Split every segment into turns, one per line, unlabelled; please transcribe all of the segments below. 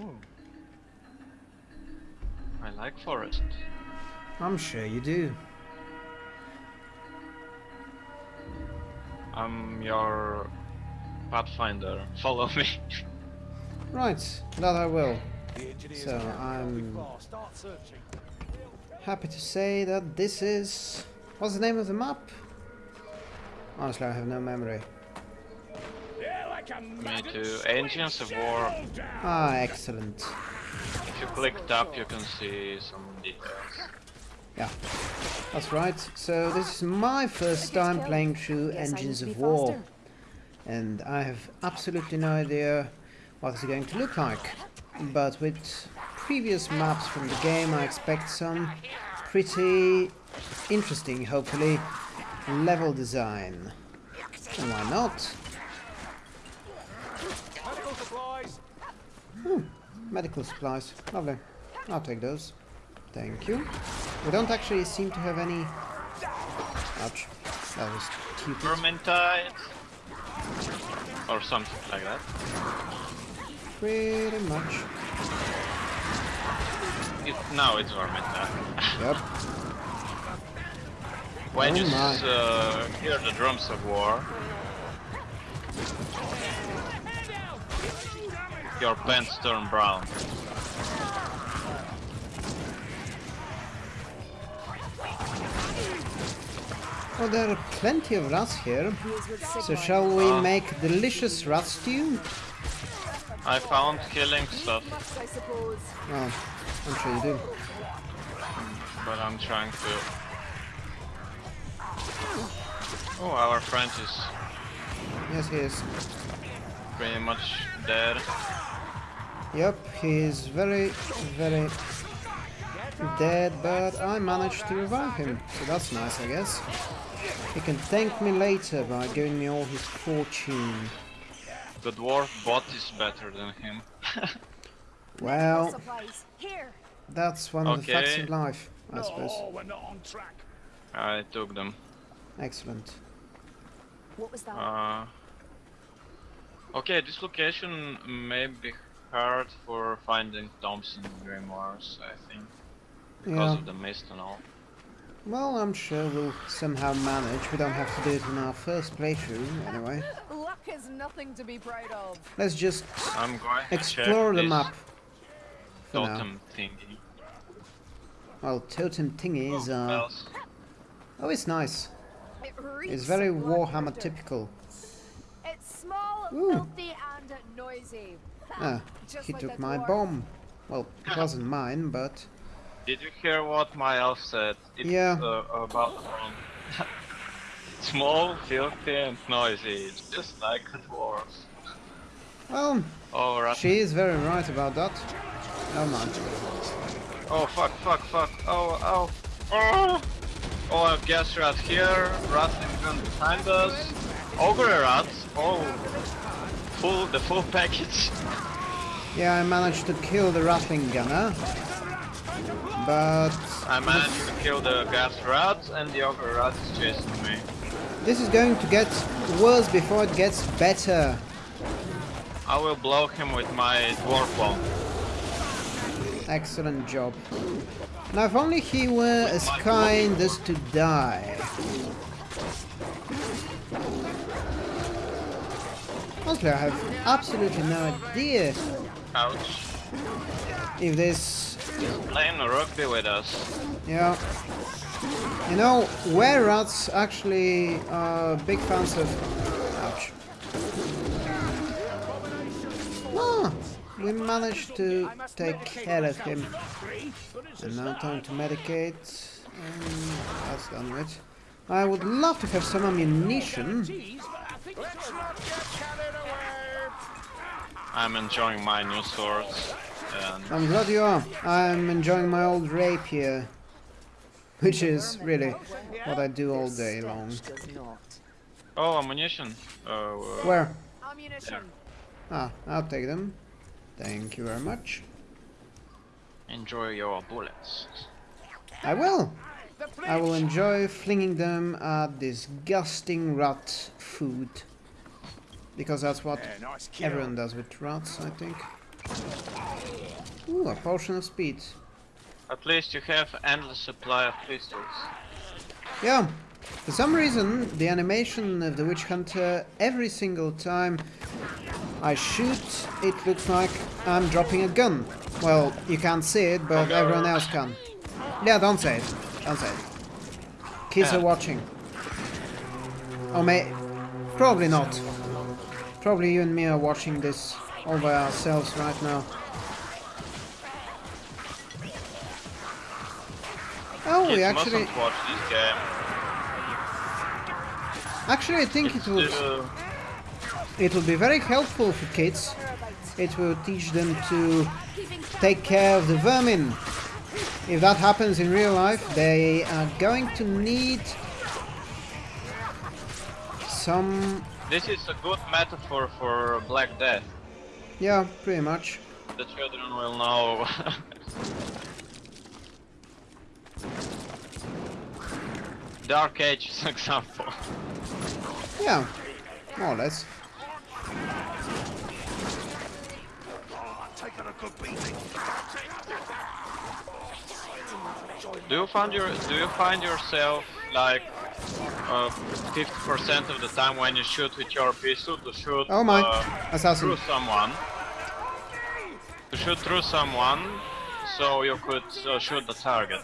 Ooh. I like forest.
I'm sure you do.
I'm your pathfinder. Follow me.
Right, that I will. So I'm happy to say that this is... What's the name of the map? Honestly, I have no memory.
Me too. Engines of War.
Ah, excellent.
If you click tab, you can see some details.
Yeah, that's right. So this is my first time playing through Engines of War. And I have absolutely no idea what it's going to look like. But with previous maps from the game, I expect some pretty interesting, hopefully, level design. And why not?
Medical supplies.
Medical supplies. Lovely. I'll take those. Thank you. We don't actually seem to have any... Ouch. That was stupid.
Vermintide. Or something like that.
Pretty much.
It, now it's Vermintide.
Yep.
when
Oh
you uh, hear the drums of war, your pants turn brown.
Well, there are plenty of rats here. So shall we
Ah.
make delicious rat stew?
I found killing stuff.
Oh, I'm sure you do.
but I'm trying to. Oh, our friend is
Yes, he is.
pretty much dead.
Yep, he is very, very dead, but I managed to revive him. So that's nice, I guess. He can thank me later by giving me all his fortune.
The dwarf bot is better than him.
Well, that's one of the facts of life, I suppose.
Oh, we're not on track.
I took them.
Excellent.
What was that?
Uh, okay, this location may be hard for finding tomes and grimoires, I think, because
Yeah.
of the mist and all.
Well, I'm sure we'll somehow manage. We don't have to do it in our first playthrough, anyway.
Luck is nothing to be proud of.
Let's just
I'm going
explore
check
the map. For now.
totem thingy.
Well, totem thingies
Oh,
are...
bells.
Oh, it's nice.
It
It's very Warhammer typical.
It's small,
Ooh.
filthy, and noisy.
Ah,
Just
he
like
took my
dwarf.
bomb. Well, it wasn't mine, but...
Did you hear what my elf said? It's
Yeah.
uh, about um, small, filthy, and noisy. It's just like a dwarf.
Well,
Oh, rat-
she is very right about that. Oh man.
oh, fuck, fuck, fuck. Oh, oh, oh. Oh, I guess rat here. Rat in front behind us. Ogre rats. Oh, full, the full package.
Yeah, I managed to kill the rattling gunner. But
I managed to kill the gas rat, and the other rat is chasing me.
this is going to get worse before it gets better.
I will blow him with my dwarf bomb.
Excellent job. Now if only he were as kind as to die. Honestly, I have absolutely no idea
Ouch.
if this
He's playing rugby with us.
Yeah. You know, were rats actually are big fans of... Ouch. Ah, we managed to take care of him. And now time to medicate. And that's done with. I would love to have some ammunition.
Let's not get carried away.
I'm enjoying my new swords. And
I'm glad you are. I'm enjoying my old rapier. Which is really what I do all day long.
oh, ammunition. Uh, uh,
Where?
Ammunition.
Ah, I'll take them. Thank you very much.
enjoy your bullets.
I will. I will enjoy flinging them at disgusting rat food. Because that's what
Yeah, nice
everyone does with rats, I think. Ooh, a potion of speed.
At least you have endless supply of pistols.
Yeah. For some reason, the animation of the Witch Hunter, every single time I shoot, it looks like I'm dropping a gun. Well, you can't see it, but everyone else can. Yeah, don't say it. Don't say it. Kids
Yeah.
are watching. Oh, may... Probably not. Probably you and me are watching this all by ourselves right now. Oh, we actually...
watch this game.
Actually, I think
It's
it would...
still- uh,
It will be very helpful for kids. It will teach them to take care of the vermin. If that happens in real life, they are going to need some...
This is a good metaphor for Black Death.
Yeah, pretty much.
The children will know. Dark Age, Ages example.
Yeah, more or less.
Taking a good beating.
Do you find your do you find yourself like uh, 50% of the time when you shoot with your pistol to shoot
Oh my,
uh,
assassin.
through someone? To shoot through someone, so you could uh, shoot the target.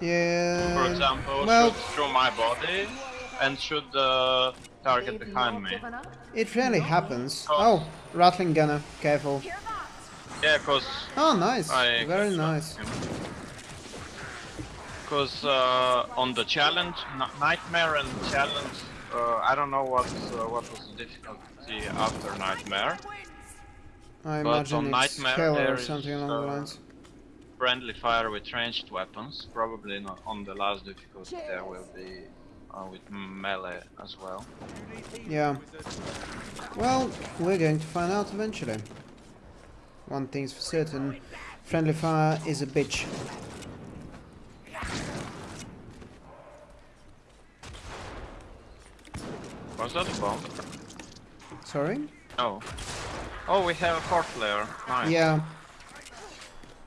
Yeah.
For example,
well,
shoot through my body and shoot the target behind me.
it rarely happens. Oh, rattling gunner, careful.
Yeah, cause
Oh, nice.
I
Very nice.
Because uh, on the challenge, N- Nightmare and challenge, uh, I don't know what uh, what was the difficulty after Nightmare.
I
But
imagine
on
it's
Nightmare
hell or
there is,
something along the
uh,
lines.
Friendly fire with ranged weapons. Probably not on the last difficulty there will be uh, with melee as well.
Yeah. Well, we're going to find out eventually. One thing's for certain, friendly fire is a bitch.
Was that a bomb?
Sorry?
Oh. Oh, we have a fourth layer. Nice.
Yeah.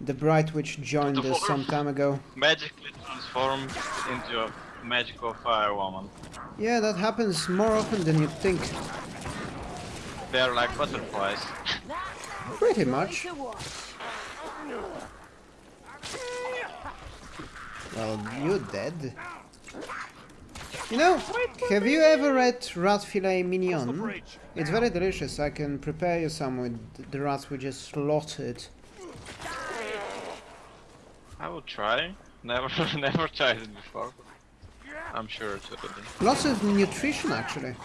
The Bright Witch joined us some time ago.
Magically transformed into a magical fire woman.
Yeah, that happens more often than you'd think.
They're like butterflies.
Pretty much. Well, you're dead. You know, have you ever read rat filet mignon? It's very delicious. I can prepare you some with the rats we just slaughtered.
I will try. Never, never tried it before. I'm sure it's be.
Lots of nutrition, actually.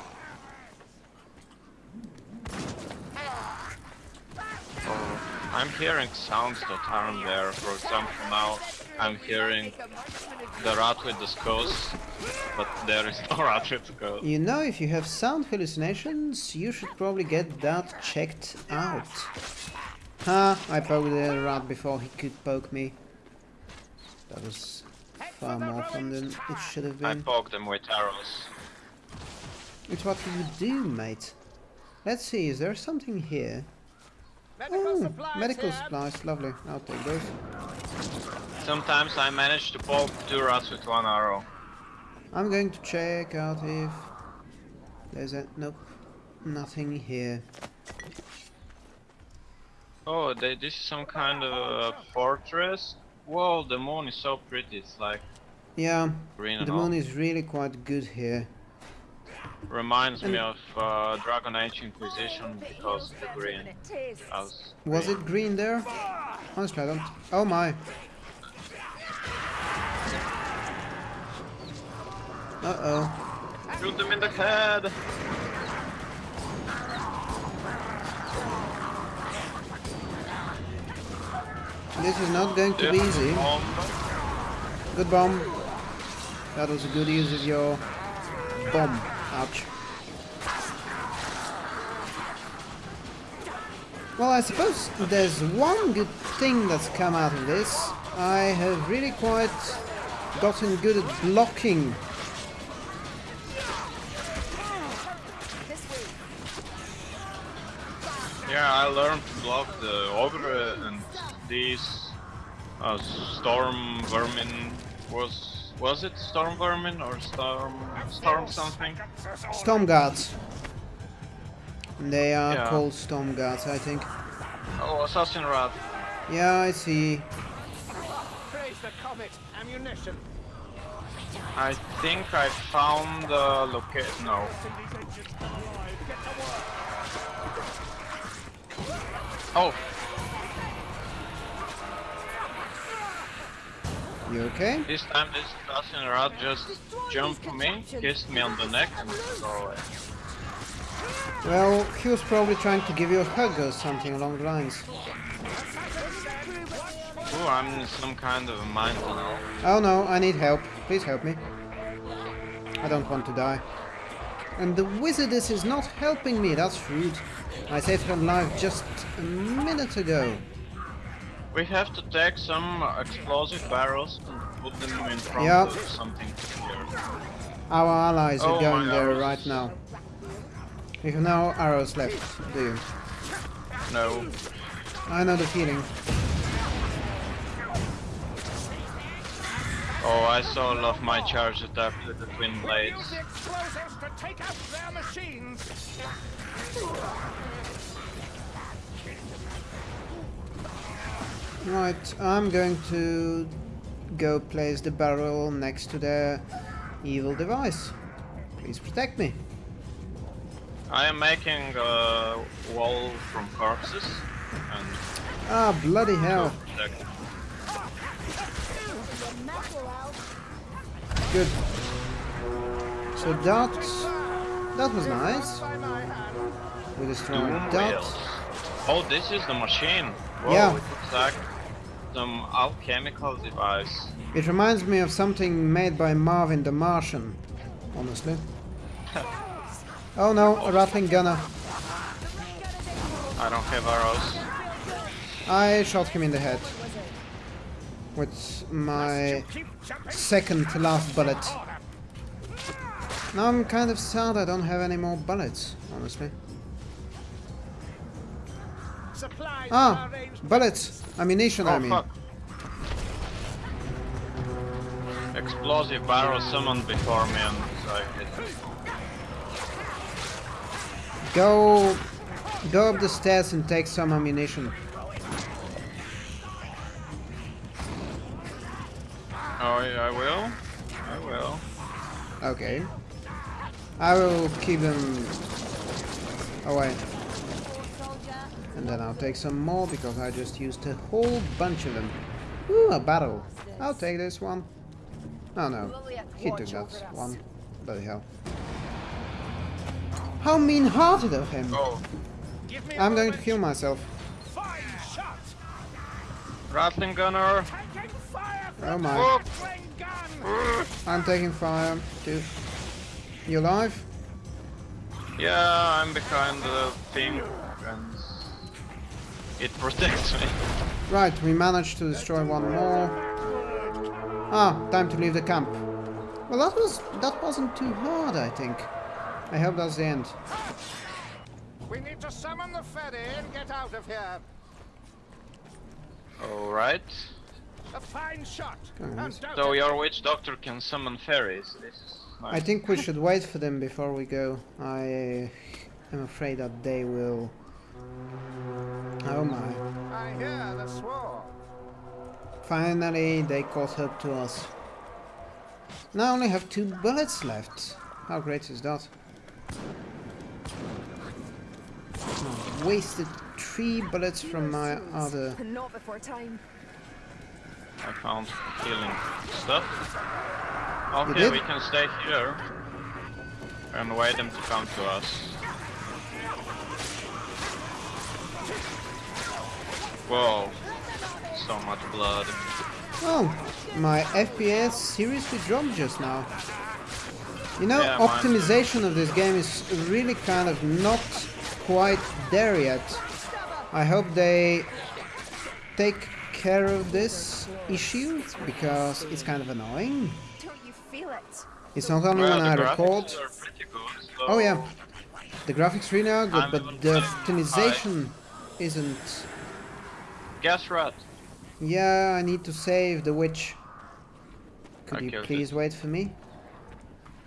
Oh, I'm hearing sounds that aren't there. For example, now I'm hearing the rat with the skulls, but there is no rat with skulls.
You know, if you have sound hallucinations, you should probably get that checked out. Ha! I poked the rat before he could poke me. That was far more fun than it should have been.
I poked him with arrows.
It's what you do, mate. Let's see, is there something here?
Medical
Oh,
supplies
medical supplies, lovely. I'll take those.
Sometimes I manage to poke two rats with one arrow.
I'm going to check out if there's a nope, nothing here.
Oh, they, this is some kind of fortress. Whoa, the moon is so pretty. It's like
Yeah,
green and
the
all.
moon is really quite good here.
Reminds me of uh, Dragon Age Inquisition because of the green. As
Was it green there? Honestly, I don't. Oh my. Uh oh.
Shoot them in the head!
This is not going to be easy.
bomb.
Good bomb. That was a good use of your bomb. Ouch. Well, I suppose there's one good thing that's come out of this. I have really quite gotten good at blocking.
Yeah, I learned to block the ogre and these uh, storm vermin. Was was it storm vermin or storm storm something?
Storm guards. They are
Yeah.
called storm guards, I think.
Oh, assassin rat.
Yeah, I see.
Praise the comet. Ammunition.
I think I found the location. No. Oh,
You okay?
this time this assassin rat just jumped to me, kissed me on the neck, and go away.
Well, he was probably trying to give you a hug or something along the lines.
Ooh, I'm in some kind of a mine tunnel.
Oh no, I need help. Please help me. I don't want to die. And the wizardess is not helping me, that's rude. I saved her life just a minute ago.
We have to take some explosive barrels and put them in front
Yeah.
of something here.
Our allies are
Oh,
going there
arrows.
right now. You have no arrows left, do you?
No.
I know the feeling.
Oh, I saw all of my charge attack with the twin blades.
Use explosives to take out their machines.
Right, I'm going to go place the barrel next to the evil device. Please protect me.
I am making a wall from corpses and
Ah, bloody hell. Good. So that that was nice.
By my hand.
We destroyed
Doom
that.
Oh, this is the machine. Whoa,
Yeah.
it looks like some alchemical device.
It reminds me of something made by Marvin the Martian, honestly. oh no, a rattling gunner.
I don't have arrows.
I shot him in the head. With my second to last bullet. Now I'm kind of sad I don't have any more bullets, honestly. Ah, bullets! Ammunition, I
Oh
mean.
fuck. Explosive barrel summoned before me and I hit.
Go, go up the stairs and take some ammunition.
Yeah, I will. I will.
Okay. I will keep them away. And then I'll take some more because I just used a whole bunch of them. Ooh, a barrel. I'll take this one. Oh no, he took that one. Bloody hell. How mean-hearted of him!
Oh,
Give me a
I'm going to kill myself.
Fine shot.
rattling gunner.
Taking fire from
Oh my.
Rattling gun.
I'm taking fire too. You alive?
Yeah, I'm behind the thing and it protects me.
Right, we managed to destroy one more. Ah, time to leave the camp. Well, that was that wasn't too hard, I think. I hope that's the end.
We need to summon the ferry and get out of here.
Alright.
A fine shot.
Alright.
So your witch doctor can summon fairies. This is nice.
I think we should wait for them before we go. I am afraid that they will. Oh my!
I hear the swarm.
Finally, they caught up to us. Now I only have two bullets left. How great is that? Wasted three bullets from my other.
Not before time.
I found healing stuff.
Oh,
okay, we can stay here and wait them to come to us. Whoa, so much blood.
Oh, my FPS seriously dropped just now. You know,
Yeah, mine
optimization of this game is really kind of not quite there yet. I hope they take care of this issue because it's kind of annoying.
Don't you feel it?
It's not only
Well,
when
the
I
graphics
record.
good, so
Oh yeah, the graphics really are good,
I'm
but the optimization isn't...
Gas rat.
Yeah, I need to save the witch. Could
I
you
killed
please wait for me?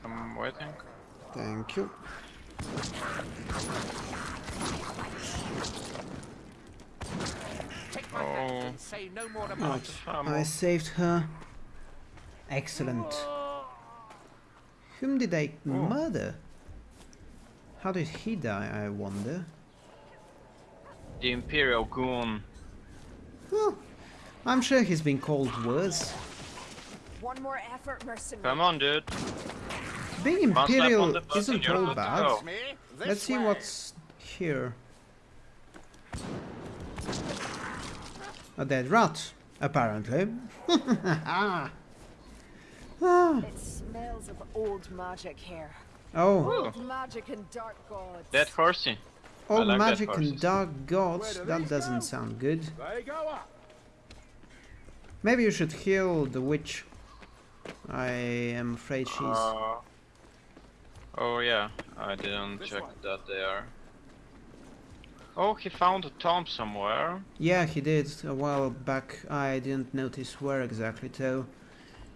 I'm waiting.
Thank you.
Take my hand
Oh.
and say no more about
Right, I saved her. Excellent. Whom did I oh. murder? How did he die, I wonder?
The Imperial Goon.
Well, I'm sure he's been called worse.
One more effort, mercenary.
Come on, dude.
Being
One slap on
Imperial isn't all bad.
go.
Me, this
Let's see what's here. A dead rat, apparently. ah.
It smells of old magic here.
Oh,
Old magic and dark gods.
Dead horsey.
old
like that
magic and dark gods. That doesn't
go?
sound good.
They go up.
Maybe you should heal the witch. I am afraid she's.
Uh, oh yeah, I didn't
This
check
one.
that there. Oh, he found a tomb somewhere.
Yeah, he did a while back. I didn't notice where exactly, though.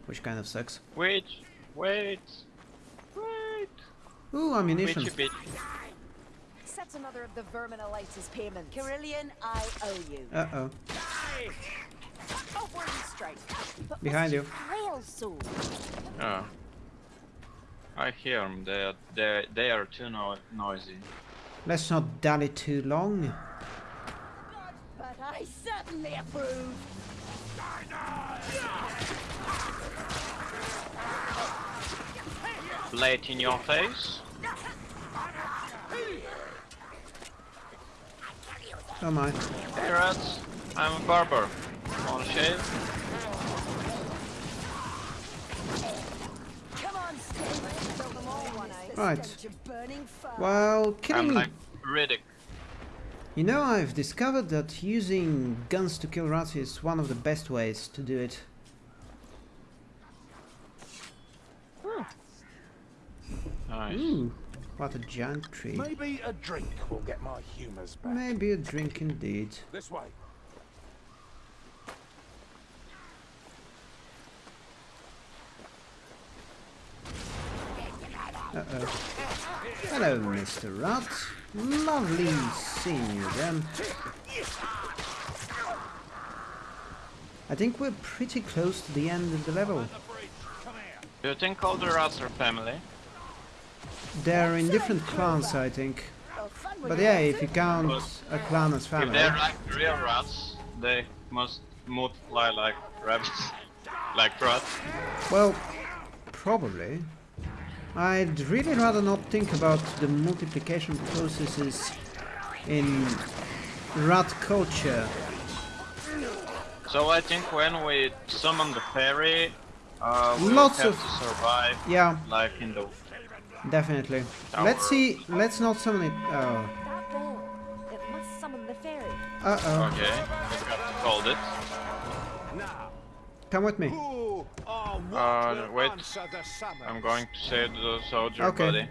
Which kind of sucks.
Wait, wait, wait.
Ooh, ammunition.
Bitchy bitch.
Accept another of the verminolitis payments.
Kerillian, I owe you.
Uh oh.
Oh, where you strike. But
Behind you.
Frail sword.
Oh. I hear them. They are they they are too no noisy.
Let's not dally too long.
But I certainly approve.
Blade in your face.
Oh my.
Hey rats, I'm a barber. Want to shave?
Right.
Stench of burning fire.
Well,
I'm
killing.
like Riddick.
You know, I've discovered that using guns to kill rats is one of the best ways to do it.
Nice.
Ooh, what a giant tree.
Maybe a drink will get my humours back.
Maybe a drink indeed.
This way.
Uh-oh. Hello, Mr. Rat. Lovely seeing you again. I think we're pretty close to the end of the level.
Do you think all the rats are family?
They're in different clans, I think. But yeah, if you count a clan as family.
If they're like real rats, they must multiply like rabbits, like rats.
Well, probably. I'd really rather not think about the multiplication processes in rat culture.
So I think when we summon the fairy, uh, we
Lots
have
of-
to survive
Yeah,
like in the
definitely.
Tower.
Let's see. Let's not summon it. Oh.
That bell. It must summon the fairy.
Uh oh.
Okay, we got to hold it.
Come with me.
Who or what
Uh, wait.
answer the summons?
I'm going to save the soldier
Okay.
buddy.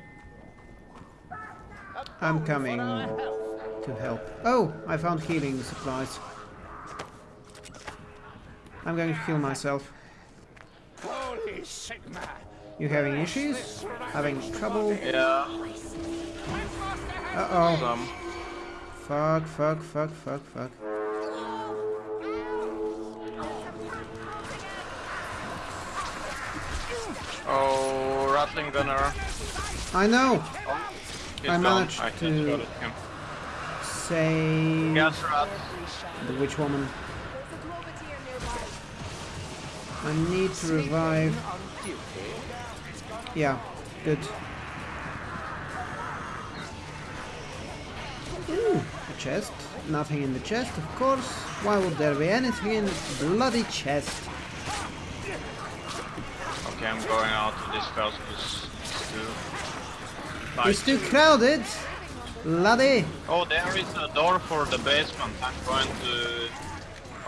I'm coming to help. Oh, I found healing supplies. I'm going to heal myself.
Holy Sigmar!
You having issues? Having trouble?
Yeah,
Uh oh.
some.
Fuck, fuck, fuck, fuck, fuck.
Oh, Rattling Gunner.
I know!
He's
I
gone.
managed
I
to-
headshotted him.
Save
Gas rat.
the witch woman.
There's a Globeteer nearby.
I need to revive. Yeah, good. Ooh, a chest. Nothing in the chest, of course. Why would there be anything in the bloody chest?
I'm going out of this house because it's too...
It's too crowded! Laddie!
Oh, there is a door for the basement. I'm going to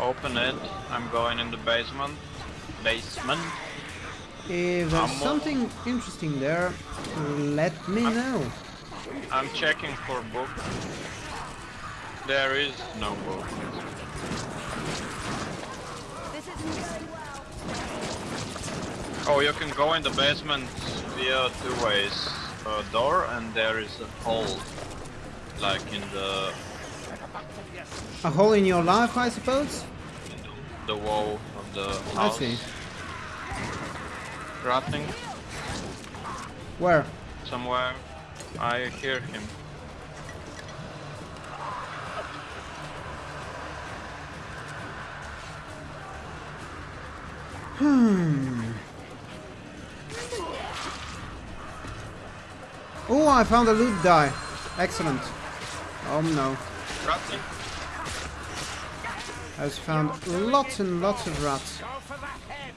open it. I'm going in the basement. Basement.
If there's something interesting there, let me know.
I'm checking for book. There is no boat. Oh, you can go in the basement via two ways. A door and there is a hole. Like in the
A hole in your life, I suppose?
the wall of the
I see.
Rotting
Where?
somewhere. I hear him. Hmm.
Oh, I found a loot die. Excellent. Oh no.
Rotting.
I just found lots and lots of rats.
Go for the head.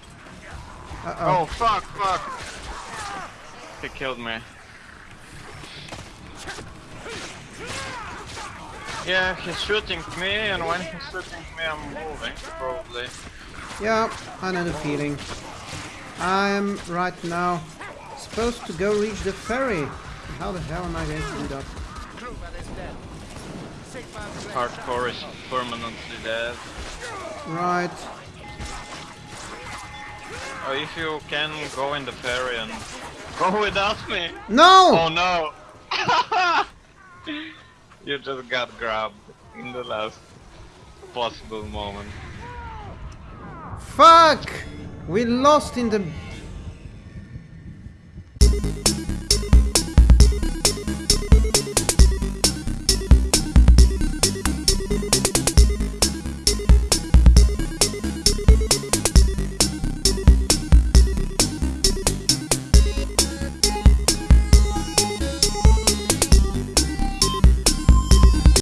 Uh-oh.
Oh fuck, fuck. He killed me. Yeah, he's shooting me, and when he's shooting me, I'm moving, probably.
Yeah, I know the feeling. I'm right now supposed to go reach the ferry. How the hell am I going to do that?
Crewman is dead. Sigmund's left.
Hardcore is permanently dead.
Right.
Oh, if you can go in the ferry and go without me.
No!
Oh no! you just got grabbed in the last possible moment.
Fuck! We lost in the